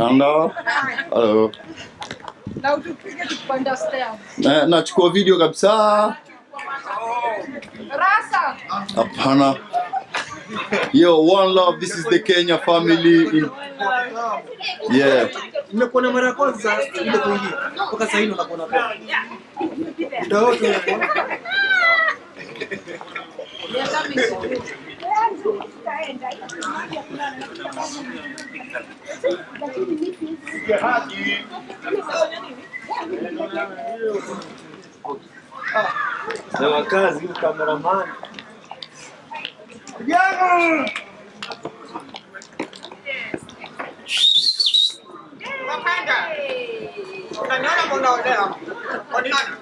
Kanda. Hello. Na utupige tukipanda stairs. Na, nachukua video kabisa. Rasa. Hapana. Yo, one love. This is the Kenya family. In... Yeah. Nimekuona mara ya kwanza ile kuingia. Mpaka sasa hivi unakuona kwa. Ndio Ndio. Na wakazi cameraman.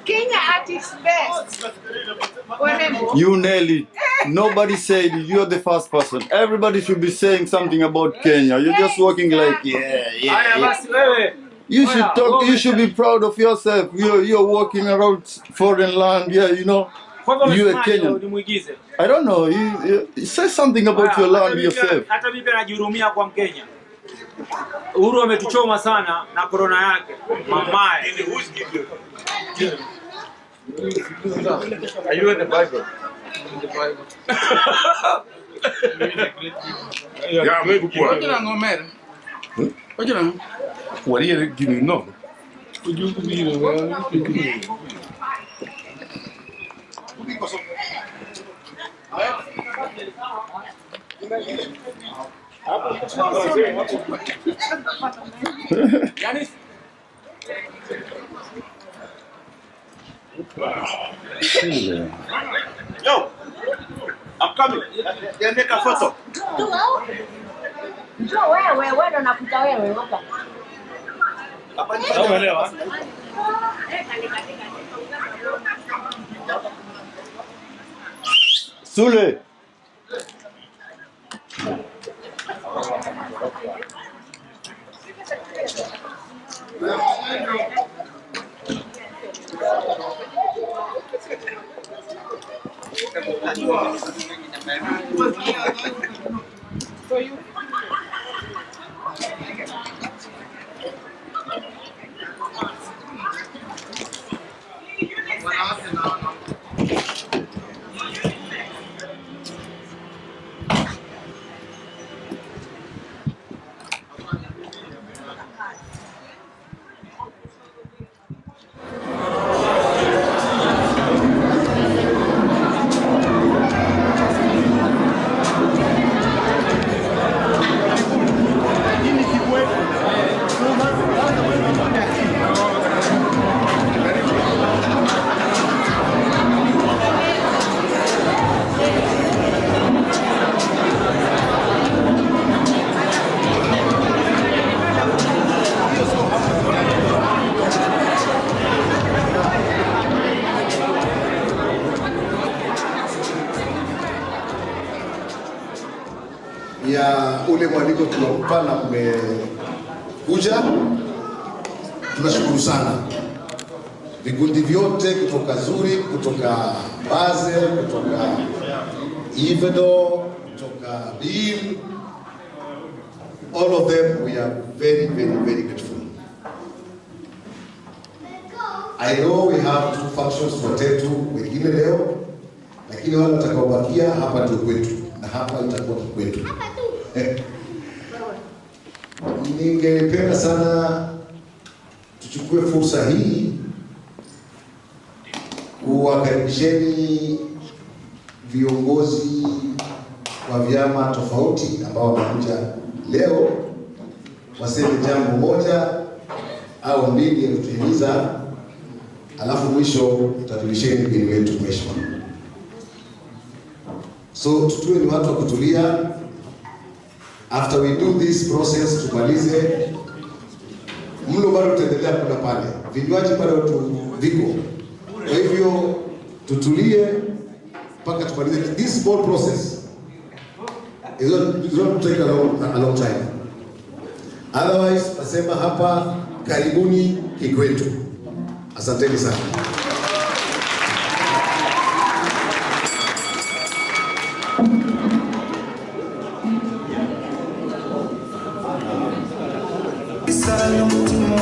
Kenya at its best. Warembo. You nail it. Nobody said. You're the first person. Everybody should be saying something about Kenya. You're just walking like, yeah, yeah. Yeah. basi wewe. You should talk. You should be proud of yourself. You're you're walking around foreign land. Yeah, you know. You a Kenyan. I don't know. You, you say something about your land yourself. Hata mimi najihurumia kwa Mkenya. Uhuru ametuchoma sana na korona yake. Mamaye. Are you in the Bible? Ja, leuk op Wat je dan nog meer? Wat je dan? Wat je dan nog? Wat je dan? Yo! I'm coming. They make a photo. Njoo wewe, wewe ndo nakuta wewe hapa. Unaelewa? Sule. 我是你的白你 ya ule mwaliko tunakupa na mmekuja, tunashukuru sana vikundi vyote kutoka Zuri, kutoka Basel, kutoka Ivedo, kutoka BIM, all of them we are very very very grateful. I know we have two functions for tetu wengine leo, lakini wale watakaobakia hapa ndio kwetu na hapa itakuwa kwetu. Ningependa sana tuchukue fursa hii kuwakaribisheni viongozi wa vyama tofauti ambao wamekuja leo waseme jambo moja au mbili ya alafu mwisho tutajulisheni mgeni wetu mheshimiwa. So tutue ni watu wa kutulia. After we do this process, tumalize mlo, bado tutaendelea kula pale, vinywaji bado viko. Kwa hivyo tutulie mpaka tumalize this whole process. is not, is not take a long, a long time. Otherwise, nasema hapa karibuni Kikwetu. Asanteni sana. ngisala umutima